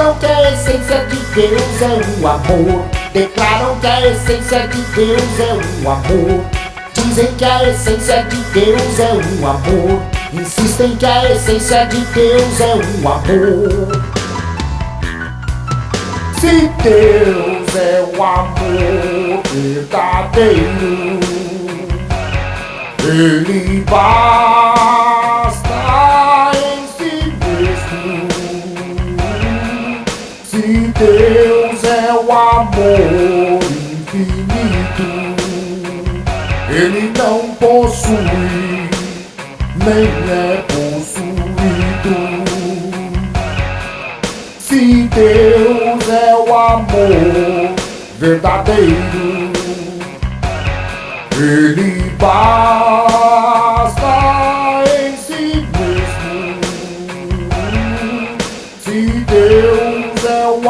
Que a essência de Deus é o amor. Declaram que a essência de Deus é o amor. Dizem que a essência de Deus é o amor. Insistem que a essência de Deus é o amor. Se Deus é o amor verdadeiro, Ele basta Deus é o amor infinito, Ele não possui, nem é possuído. Se Deus é o amor verdadeiro, Ele basta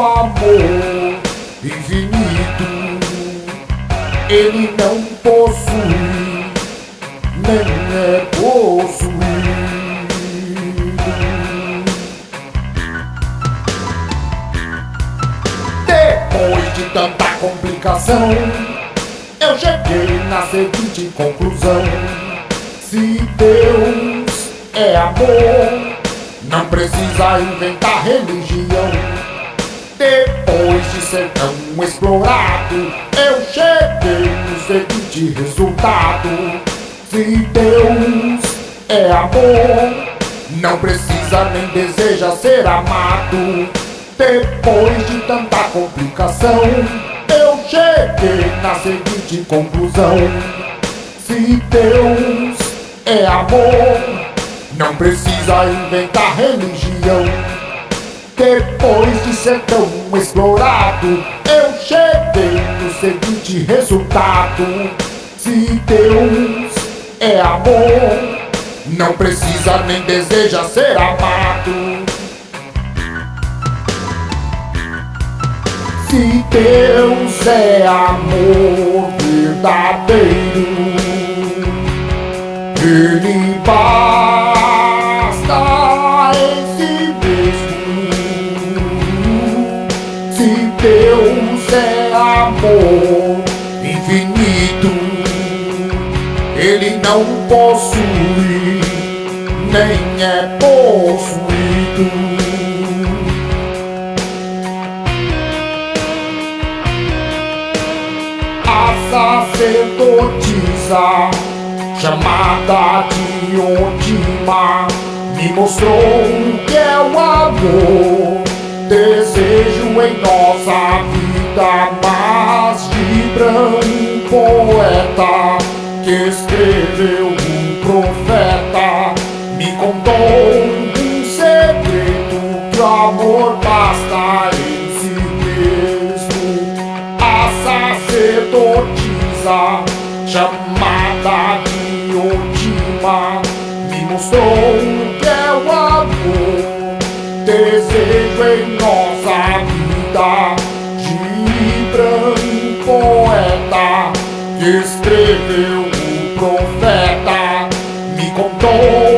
Amor infinito, Ele não possui, nem é possuído. Depois de tanta complicação, eu cheguei na seguinte conclusão: se Deus é amor, não precisa inventar religião. Depois de ser tão explorado, eu cheguei no seguinte resultado: se Deus é amor, não precisa nem deseja ser amado. Depois de tanta complicação, eu cheguei na seguinte conclusão: se Deus é amor, não precisa inventar religião. Depois de ser tão explorado, eu cheguei no seguinte resultado: se Deus é amor, não precisa nem deseja ser amado. Se Deus é amor verdadeiro, Ele basta Se Deus é amor infinito, Ele não possui, nem é possuído. a sacerdotisa chamada de Odima me mostrou o que é o amor. Em nossa vida mais de poeta que escreveu um profeta me contou um segredo que o amor basta em si mesmo. A sacerdotisa chamada de Odima me mostrou que é o amor. Desejo em Escreveu o profeta, me contou.